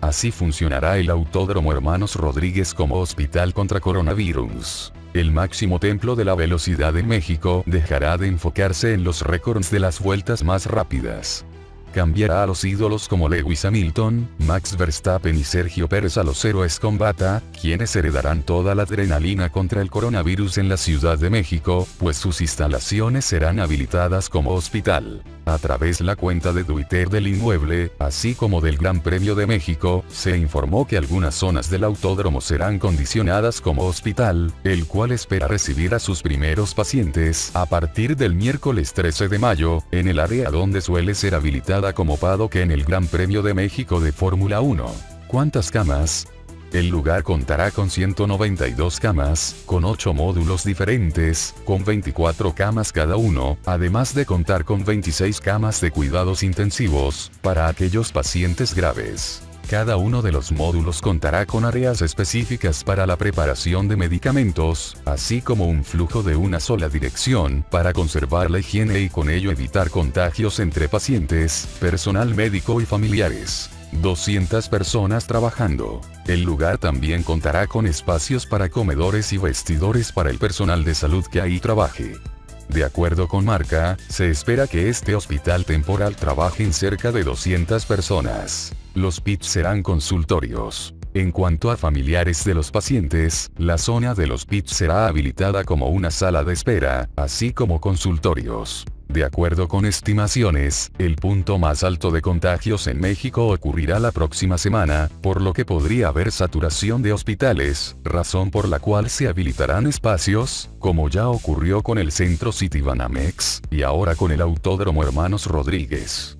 Así funcionará el Autódromo Hermanos Rodríguez como hospital contra coronavirus. El máximo templo de la velocidad en México dejará de enfocarse en los récords de las vueltas más rápidas cambiará a los ídolos como Lewis Hamilton, Max Verstappen y Sergio Pérez a los héroes con bata, quienes heredarán toda la adrenalina contra el coronavirus en la Ciudad de México, pues sus instalaciones serán habilitadas como hospital. A través la cuenta de Twitter del inmueble, así como del Gran Premio de México, se informó que algunas zonas del autódromo serán condicionadas como hospital, el cual espera recibir a sus primeros pacientes a partir del miércoles 13 de mayo, en el área donde suele ser habilitada como que en el Gran Premio de México de Fórmula 1. ¿Cuántas camas? El lugar contará con 192 camas, con 8 módulos diferentes, con 24 camas cada uno, además de contar con 26 camas de cuidados intensivos, para aquellos pacientes graves. Cada uno de los módulos contará con áreas específicas para la preparación de medicamentos, así como un flujo de una sola dirección, para conservar la higiene y con ello evitar contagios entre pacientes, personal médico y familiares. 200 personas trabajando. El lugar también contará con espacios para comedores y vestidores para el personal de salud que ahí trabaje. De acuerdo con Marca, se espera que este hospital temporal trabaje en cerca de 200 personas. Los PITs serán consultorios. En cuanto a familiares de los pacientes, la zona de los PITs será habilitada como una sala de espera, así como consultorios. De acuerdo con estimaciones, el punto más alto de contagios en México ocurrirá la próxima semana, por lo que podría haber saturación de hospitales, razón por la cual se habilitarán espacios, como ya ocurrió con el Centro Citibanamex, y ahora con el Autódromo Hermanos Rodríguez.